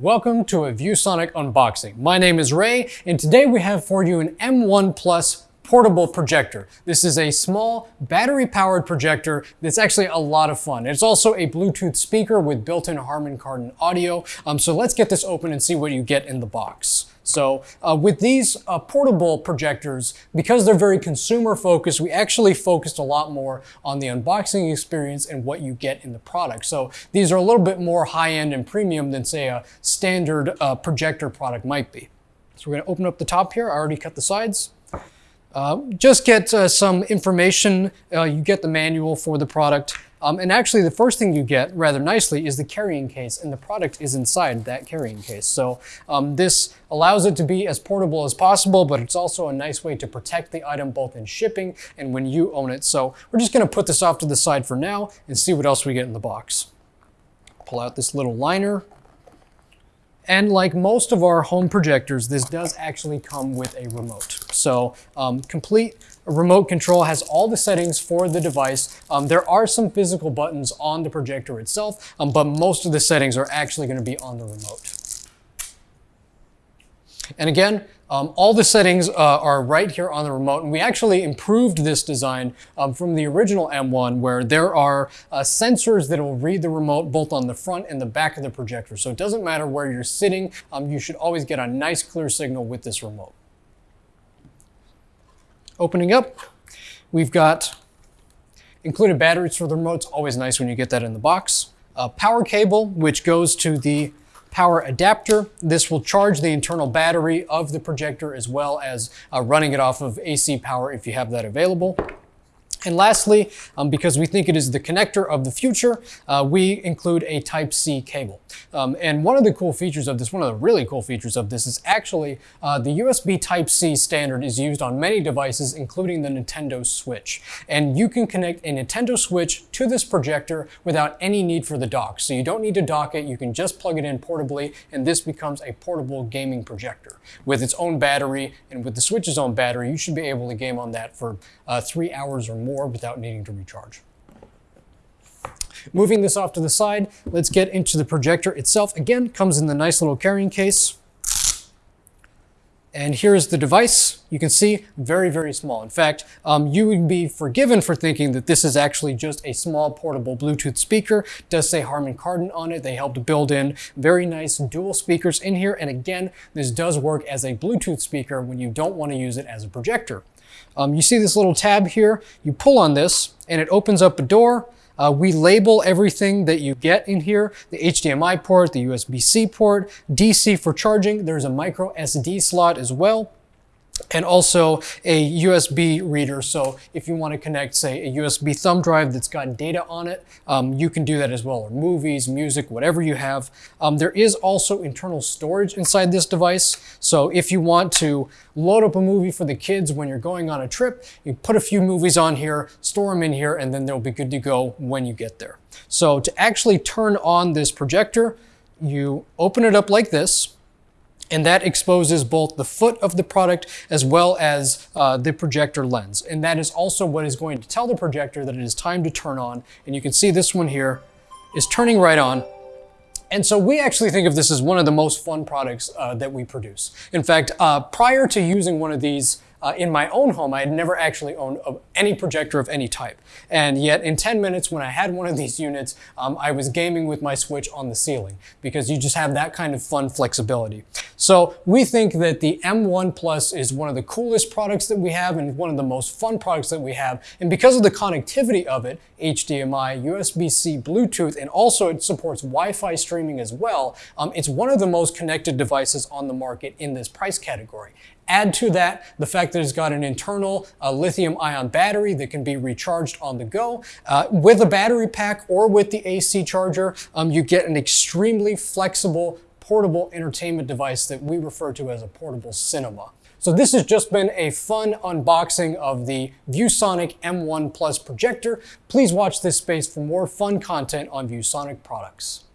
Welcome to a ViewSonic unboxing. My name is Ray, and today we have for you an M1 Plus portable projector. This is a small battery-powered projector that's actually a lot of fun. It's also a Bluetooth speaker with built-in Harman Kardon audio. Um, so let's get this open and see what you get in the box. So uh, with these uh, portable projectors, because they're very consumer focused, we actually focused a lot more on the unboxing experience and what you get in the product. So these are a little bit more high end and premium than say a standard uh, projector product might be. So we're gonna open up the top here. I already cut the sides. Uh, just get uh, some information. Uh, you get the manual for the product. Um, and actually, the first thing you get, rather nicely, is the carrying case, and the product is inside that carrying case. So um, this allows it to be as portable as possible, but it's also a nice way to protect the item both in shipping and when you own it. So we're just going to put this off to the side for now and see what else we get in the box. Pull out this little liner. And like most of our home projectors, this does actually come with a remote. So um, complete remote control has all the settings for the device. Um, there are some physical buttons on the projector itself, um, but most of the settings are actually going to be on the remote. And again, um, all the settings uh, are right here on the remote, and we actually improved this design um, from the original M1 where there are uh, sensors that will read the remote both on the front and the back of the projector. So it doesn't matter where you're sitting, um, you should always get a nice clear signal with this remote. Opening up, we've got included batteries for the remote. It's always nice when you get that in the box. A power cable, which goes to the power adapter. This will charge the internal battery of the projector as well as uh, running it off of AC power if you have that available. And lastly, um, because we think it is the connector of the future, uh, we include a Type-C cable. Um, and one of the cool features of this, one of the really cool features of this is actually uh, the USB Type-C standard is used on many devices, including the Nintendo Switch. And you can connect a Nintendo Switch to this projector without any need for the dock. So you don't need to dock it, you can just plug it in portably, and this becomes a portable gaming projector. With its own battery, and with the Switch's own battery, you should be able to game on that for uh, three hours or more more without needing to recharge. Moving this off to the side, let's get into the projector itself. Again, comes in the nice little carrying case. And here's the device. You can see very, very small. In fact, um, you would be forgiven for thinking that this is actually just a small portable Bluetooth speaker. It does say Harman Kardon on it. They helped build in very nice dual speakers in here. And again, this does work as a Bluetooth speaker when you don't want to use it as a projector. Um, you see this little tab here, you pull on this and it opens up a door. Uh, we label everything that you get in here, the HDMI port, the USB-C port, DC for charging, there's a micro SD slot as well and also a USB reader. So if you want to connect, say, a USB thumb drive that's got data on it, um, you can do that as well, or movies, music, whatever you have. Um, there is also internal storage inside this device. So if you want to load up a movie for the kids when you're going on a trip, you put a few movies on here, store them in here, and then they'll be good to go when you get there. So to actually turn on this projector, you open it up like this, and that exposes both the foot of the product as well as uh, the projector lens. And that is also what is going to tell the projector that it is time to turn on. And you can see this one here is turning right on. And so we actually think of this as one of the most fun products uh, that we produce. In fact, uh, prior to using one of these uh, in my own home, I had never actually owned a, any projector of any type. And yet in 10 minutes when I had one of these units, um, I was gaming with my Switch on the ceiling because you just have that kind of fun flexibility. So we think that the M1 Plus is one of the coolest products that we have and one of the most fun products that we have. And because of the connectivity of it, HDMI, USB-C, Bluetooth, and also it supports Wi-Fi streaming as well, um, it's one of the most connected devices on the market in this price category. Add to that the fact that it's got an internal uh, lithium ion battery that can be recharged on the go. Uh, with a battery pack or with the AC charger, um, you get an extremely flexible portable entertainment device that we refer to as a portable cinema. So this has just been a fun unboxing of the ViewSonic M1 Plus projector. Please watch this space for more fun content on ViewSonic products.